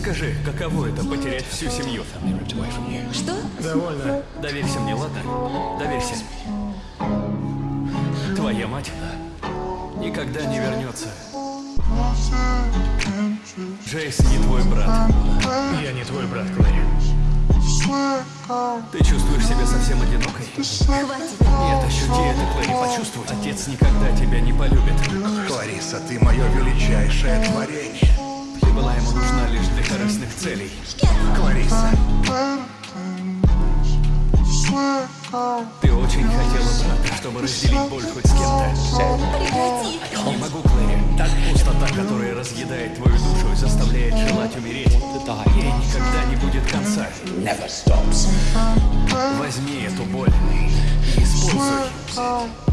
Скажи, каково это потерять всю семью? Что? Довольно. Доверься мне, ладно? Доверься. Твоя мать никогда не вернется. Джейс не твой брат. Я не твой брат, Клэри. Ты чувствуешь себя совсем одинокой? Хватит. Нет, ощути это, Клэри, почувствуй. Отец никогда тебя не полюбит. Клариса, ты мое величайшее творение. Целей. Клариса, Ты очень хотела брата, чтобы разделить боль хоть с кем-то. Прекрати. Не могу, Клэри. Так пустота, которая разъедает твою душу и заставляет желать умереть. Ей никогда не будет конца. Возьми эту боль и используй.